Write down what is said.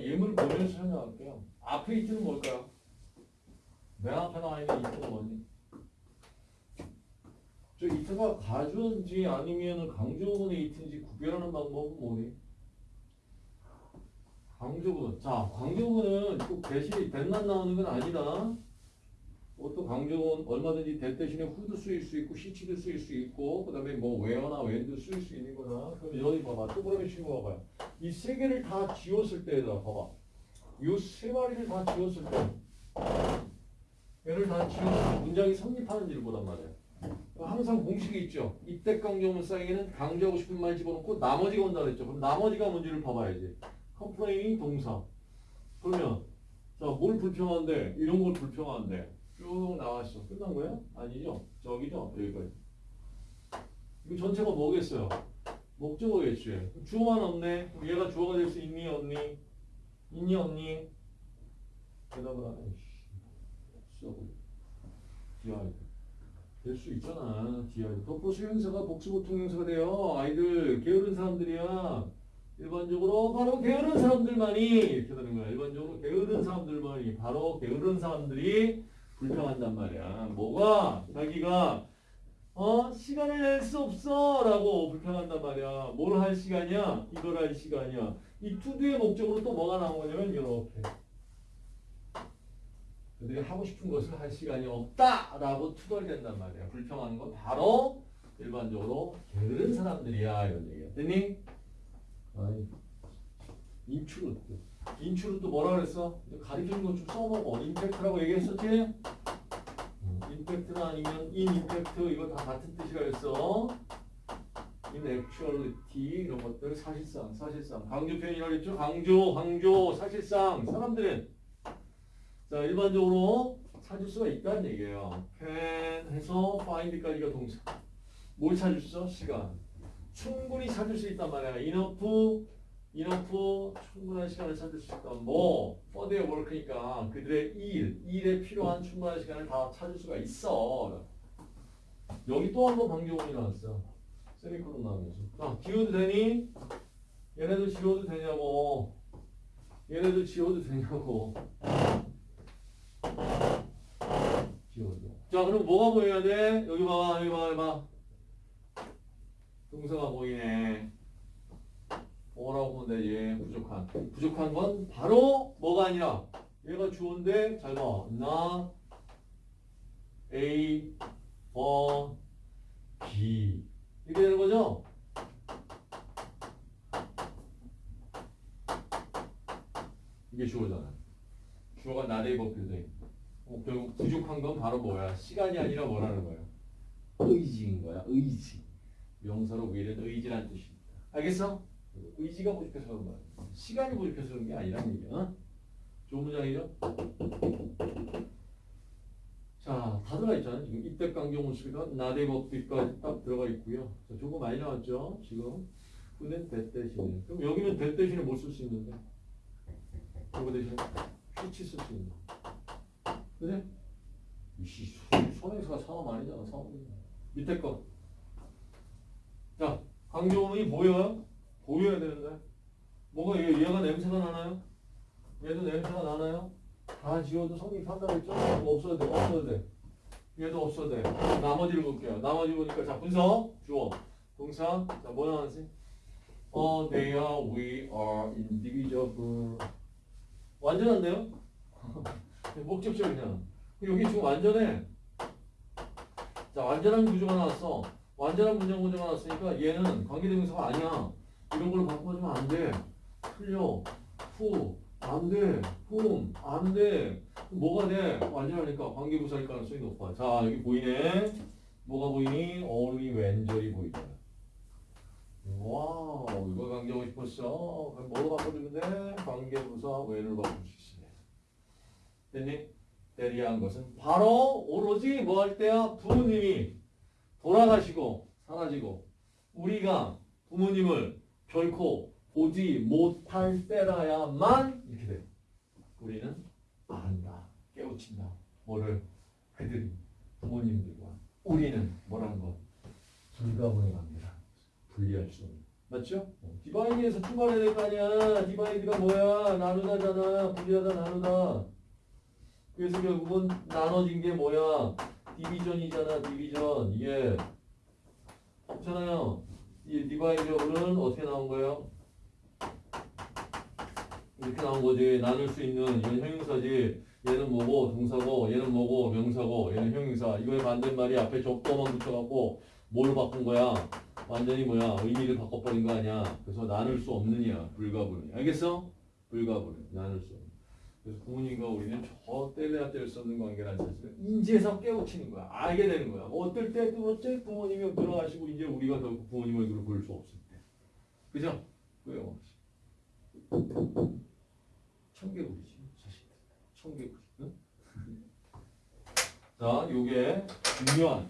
예문을 보면서 설명할게요. 앞에 이트는 뭘까요? 맨 앞에 나와 있는 이트는 뭐니? 저 이트가 가주인지 아니면 강조문의 이트인지 구별하는 방법은 뭐니? 강조문. 자, 강조문은 꼭 대신에 that만 나오는 건 아니다. 또 강조문 얼마든지 that 대신에 who도 쓰일 수 있고 시치도 쓰일 수 있고 그 다음에 뭐 where나 when도 쓰일 수 있는 거다. 그럼 여기 봐봐. 또 그러면 친구 봐봐요. 이 세 개를 다 지웠을 때에다 봐봐. 이 세 마리를 다 지웠을 때 얘를 다 지웠을 때 문장이 성립하는지를 보단 말이야. 항상 공식이 있죠. 이때 강조문 사이에는 강조하고 싶은 말 집어넣고 나머지가 온다 그랬죠. 그럼 나머지가 뭔지를 봐봐야지. complain이 동사. 그러면 자, 뭘 불평한데? 이런 걸 불평한데. 쭉 나왔어. 끝난 거야? 아니죠? 저기죠? 여기까지. 이거 전체가 뭐겠어요? 목적어겠지. 주어만 없네. 얘가 주어가 될 수 있니? 없니? 있니? 없니? 대답을 안 해. 써. 디아이. 될수 있잖아. 디아이. 덕보수 형사가 복수보통 형사가 돼요. 아이들 게으른 사람들이야. 일반적으로 바로 게으른 사람들만이 이렇게 되는 거야. 일반적으로 게으른 사람들만이 바로 게으른 사람들이 불평한단 말이야. 뭐가 자기가 어 시간을 낼 수 없어 라고 불평한단 말이야. 뭘 할 시간이야? 이걸 할 시간이야. 이 투두의 목적으로 또 뭐가 나온 거냐면 이렇게. 그들이 하고 싶은 것을 할 시간이 없다 라고 투덜댄단 말이야. 불평하는 건 바로 일반적으로 게으른 사람들이야 이런 얘기야. 됐니? 인추루 인추루 또 뭐라 그랬어? 가리키는 거좀 써먹어. 임팩트라고 얘기했었지? 음, 임팩트나 아니면 인 임팩트 이거 다 같은 뜻이라 했어. in actuality 이런 것들 사실상 사실상 강조 표현이라고 했죠? 강조 강조 사실상 사람들은 자 일반적으로 찾을 수가 있다는 얘기예요. can 해서 find까지가 동사. 뭘 찾을 수 있어? 시간. 충분히 찾을 수 있단 말이야. enough, enough 충분한 시간을 찾을 수 있다. 뭐 for their work니까 그들의 일, 일에 필요한 충분한 시간을 다 찾을 수가 있어. 여기 또 한번 방정문이 나왔어. 세미콜론 나오면서. 자, 지워도 되니? 얘네들 지워도 되냐고. 얘네들 지워도 되냐고. 지워도. 자, 그럼 뭐가 보여야 돼? 여기 봐봐, 여기 봐, 여기 봐. 동사가 보이네. 뭐라고 보면 되지? 부족한. 부족한 건 바로 뭐가 아니라 얘가 주어인데 잘 봐. 나 A for B 이렇게 되는 거죠? 이게 주어잖아. 주어가 나레이 버프돼. 어, 결국 부족한 건 바로 뭐야? 시간이 아니라 뭐라는 거야? 의지인 거야. 의지. 명사로 will은 의지란 뜻입니다. 알겠어? 의지가 부족해서 그런 거야. 시간이 부족해서 그런 게 아니란 얘기야. 어? 좋은 문장이죠? 자, 다 들어가 있잖아. 지금 이때 강경훈 씨가 나대 법비까지 딱 들어가 있고요. 자, 조금 많이 나왔죠? 지금. 근데 대 대신에. 그럼 여기는 대 대신에 뭘쓸수 있는데? 이거 대신에 휘치 쓸 수 있는. 그래? 이씨, 손행사가 사람 아니잖아. 사람. 밑에 거. 자, 강조문이 보여요? 보여야 되는데. 뭐가 얘, 얘가 냄새가 나나요? 얘도 냄새가 나나요? 다 지워도 성립한다고 했죠? 그럼 없어도 돼, 없어도 돼. 얘도 없어도 돼. 나머지를 볼게요. 나머지 보니까, 자, 분석, 주어, 동사, 자, 뭐 나왔지? 어, they are, we are indivisible. 완전한데요? 목적적이잖아. 여기 지금 완전해. 자, 완전한 구조가 나왔어. 완전한 문장 구조가 나왔으니까 얘는 관계대명사가 아니야. 이런 걸로 바꿔주면 안 돼. 틀려. 후. 안 돼. 훔. 안 돼. 뭐가 돼? 완전하니까 관계부사일 가능성이 높아. 자, 여기 보이네. 뭐가 보이니? only when절이 보이잖아. wow, 이거 강조하고 싶었어. 그럼 뭐로 바꿔주면 돼? 관계부사 when을 바꿀 수 있어. 됐니? that 이하인 것은 바로 오로지 뭐 할 때야? 부모님이 돌아가시고 사라지고 우리가 부모님을 결코 보지 못할 때라야만 이렇게 돼. 우리는 안다, 깨우친다. 뭐를 그들이 부모님들과 우리는 뭐라는 것 불가분의 관계다. 분리할 수 없는 맞죠? divide에서 출발해야 될 거 아니야. divide가 뭐야? 나누다잖아. 분리하다 나누다. 그래서 결국은 나눠진 게 뭐야? division이잖아. Division. 이게 없잖아요. 이 divisible은 어떻게 나온 거예요? 이렇게 나온 거지. 나눌 수 있는 이건 형용사지. 얘는 뭐고 동사고 얘는 뭐고 명사고 얘는 형용사. 이거의 반대말이 앞에 적도만 붙여갖고 뭘 바꾼 거야? 완전히 뭐야? 의미를 바꿔버린 거 아니야? 그래서 나눌 수 없느냐? 불가불. 알겠어? 불가불. 나눌 수 없는. 그래서 부모님과 우리는 저 때려야 뗄 수 없는 관계라는 사실을 인지해서 깨우치는 거야. 알게 되는 거야. 어떨 때, 또 어째 부모님이 돌아가시고 이제 우리가 결국 부모님 얼굴을 볼 수 없을 때. 그죠? 그래요. 청개구리지. 자식들. 청개구리. 응? 자, 요게 중요한